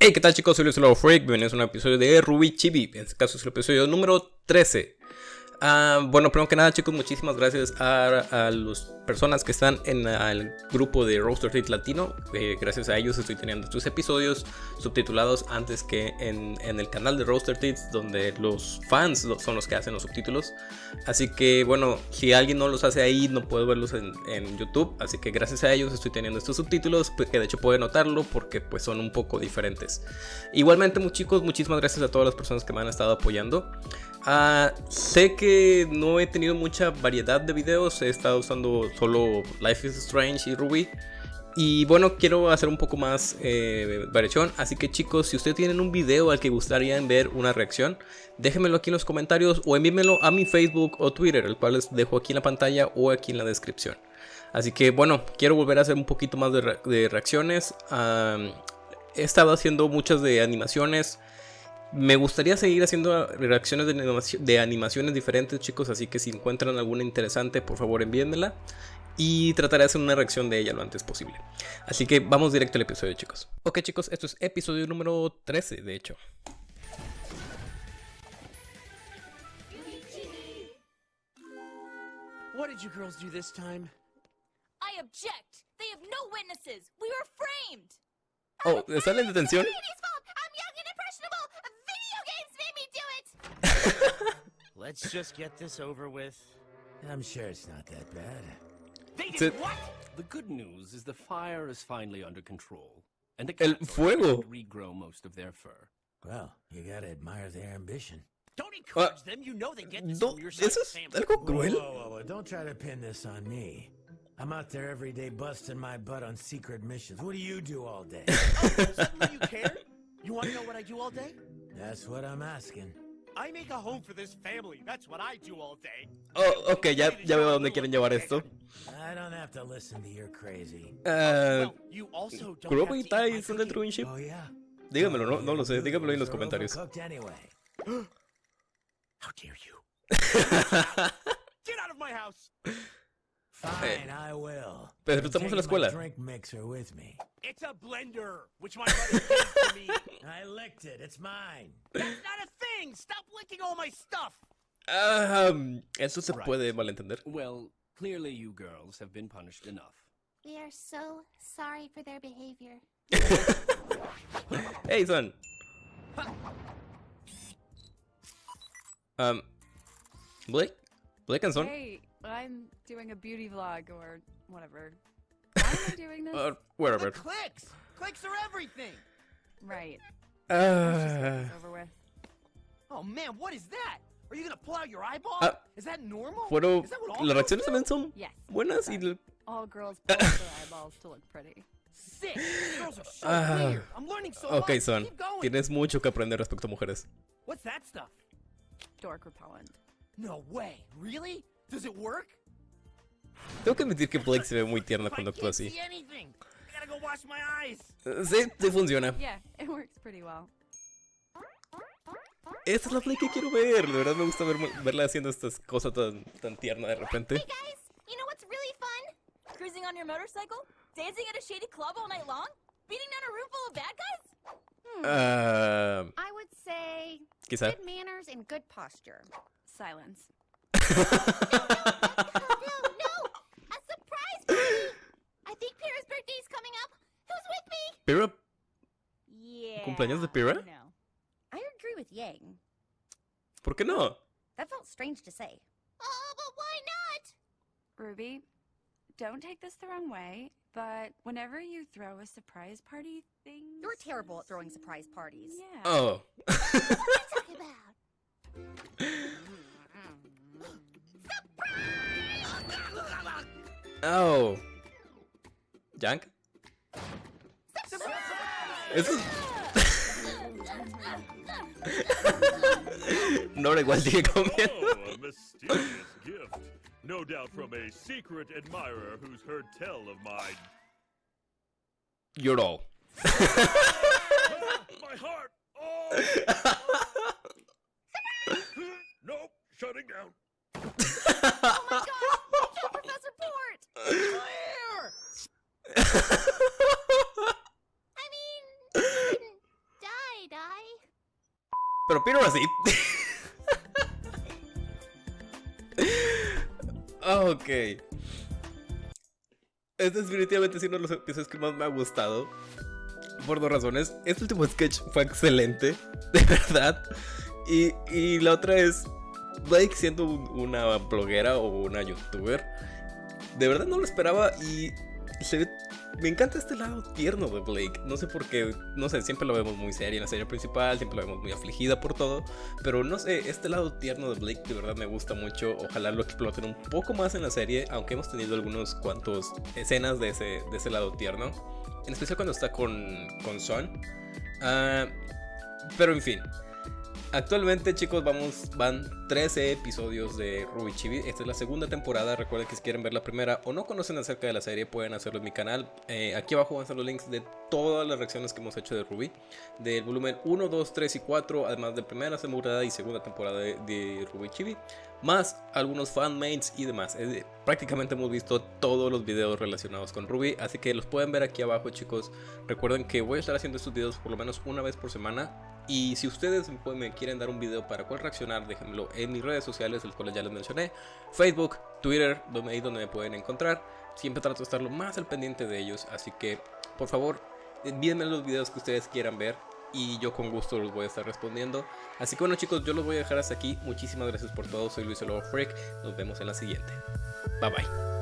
Hey, ¿qué tal chicos? Soy Luis Freak, bienvenidos a un episodio de Ruby Chibi, en este caso es el episodio número 13. Ah, bueno, primero que nada chicos, muchísimas gracias a, las personas que están en el grupo de Roaster Teeth Latino. Eh, gracias a ellos estoy teniendo estos episodios subtitulados antes que en, el canal de Roaster Teeth, donde los fans son los que hacen los subtítulos. Así que bueno, si alguien no los hace ahí, no puedo verlos en, YouTube. Así que gracias a ellos estoy teniendo estos subtítulos, pues, que de hecho pueden notarlo porque pues son un poco diferentes. Igualmente, chicos, muchísimas gracias a todas las personas que me han estado apoyando. Ah, sé que no he tenido mucha variedad de videos, he estado usando solo Life is Strange y Ruby. Y bueno, quiero hacer un poco más eh, variación, así que chicos, si ustedes tienen un video al que gustaría ver una reacción, déjenmelo aquí en los comentarios o envíenmelo a mi Facebook o Twitter, el cual les dejo aquí en la pantalla o aquí en la descripción. Así que bueno, quiero volver a hacer un poquito más de, reacciones. he estado haciendo muchas de animaciones, me gustaría seguir haciendo reacciones de, animaciones diferentes, chicos, así que si encuentran alguna interesante, por favor envíenmela y trataré de hacer una reacción de ella lo antes posible. Así que vamos directo al episodio, chicos. Ok, chicos, esto es episodio número 13, de hecho. What did you girls do this time? I object. They have no witnesses. We were framed. Oh, ¿están en detención? Let's just get this over with. I'm sure it's not that bad. They did what? The good news is the fire is finally under control, and the El fuego regrow most of their fur. Well, you gotta admire their ambition. Don't encourage uh, them. You know they get this no, from your side family. Algo cruel. Whoa, whoa, whoa, Don't try to pin this on me. I'm out there every day busting my butt on secret missions. What do you do all day? oh, you care? You want to know what I do all day? That's what I'm asking. I make a home for this family. That's what I do all day. Oh, ok, ya, ya veo a dónde quieren llevar esto. I don't have to listen to your crazy. Uh, ¿Kurobo y Tai son dentro de un ship? Oh, yeah. Dígamelo, no, no lo sé. Dígamelo en los comentarios. How dare you? Get out of my house! Fine, I will. Pero estamos en la escuela. Drink mixer with me. It's a blender, which my buddy gave to me. I licked it. It's mine. That's not a thing. Stop licking all my stuff. Um, eso se right. puede malentender. Well, clearly you girls have been punished enough. We are so sorry for their behavior. hey, son. Um, Blake? Blake and son? Hey, I'm doing a beauty vlog or whatever. Why am I doing this? Uh, whatever. The clicks! Clicks are everything! Right. Uh... over with. Oh man, what is that? Are you gonna pull out your eyeball? Uh, is that normal? Bueno, las reacciones también son yes, buenas y... All girls pull out their eyeballs to look pretty. Sick! Girls are so uh, weird. I'm learning so okay, much. son. Tienes mucho que aprender respecto a mujeres. What's that stuff? Dork repellent. No way. Really? Does it work? Tengo que admitir que Blake se ve muy tierna cuando actúa así. Sí, sí funciona. Esta es la Blake que quiero ver. De verdad me gusta ver, verla haciendo estas cosas tan, tan tierna de repente. Cruising on your motorcycle, dancing at a shady club all night long, beating down a room full of bad guys. Hmm. Uh, I would say quizá. good manners and good posture. Silence. Pyrrha? Yeah. ¿Cumpleaños de Pyrrha? No. I agree with Yang. ¿Por qué no? That felt strange to say. Oh, but why not? Ruby, don't take this the wrong way, but whenever you throw a surprise party thing... You're terrible at throwing surprise parties. Yeah. Oh. Oh. Junk? Eso es... Nora igual sigue comiendo. Oh, a mysterious gift. No doubt from a secret admirer who's heard tell of my... You're all. my heart! Oh! nope, shutting down. oh my god! Pero Peter así. ok. Este es definitivamente uno de los episodios que más me ha gustado. Por dos razones. Este último sketch fue excelente. De verdad. Y, y la otra es. Blake siendo una bloguera o una youtuber. De verdad no lo esperaba y se ve me encanta este lado tierno de Blake. No sé por qué, no sé, siempre lo vemos muy seria en la serie principal, siempre lo vemos muy afligida por todo. Pero no sé, este lado tierno de Blake de verdad me gusta mucho. Ojalá lo exploten un poco más en la serie, aunque hemos tenido algunos cuantos escenas de ese, de ese lado tierno. En especial cuando está con, con Son. Ah, pero en fin, Actualmente chicos vamos, van 13 episodios de Ruby Chibi, esta es la segunda temporada, recuerden que si quieren ver la primera o no conocen acerca de la serie pueden hacerlo en mi canal, eh, aquí abajo van a estar los links de todas las reacciones que hemos hecho de Ruby, del volumen 1, 2, 3 y 4, además de primera temporada y segunda temporada de, Ruby Chibi, más algunos fanmates y demás, prácticamente hemos visto todos los videos relacionados con Ruby, así que los pueden ver aquí abajo chicos, recuerden que voy a estar haciendo estos videos por lo menos una vez por semana, y si ustedes me quieren dar un video para cuál reaccionar, déjenmelo en mis redes sociales, las cuales ya les mencioné. Facebook, Twitter, donde, ahí donde me pueden encontrar. Siempre trato de estar lo más al pendiente de ellos, así que por favor envíenme los videos que ustedes quieran ver y yo con gusto los voy a estar respondiendo. Así que bueno chicos, yo los voy a dejar hasta aquí. Muchísimas gracias por todo, soy Luis Lobo Freak. Nos vemos en la siguiente. Bye bye.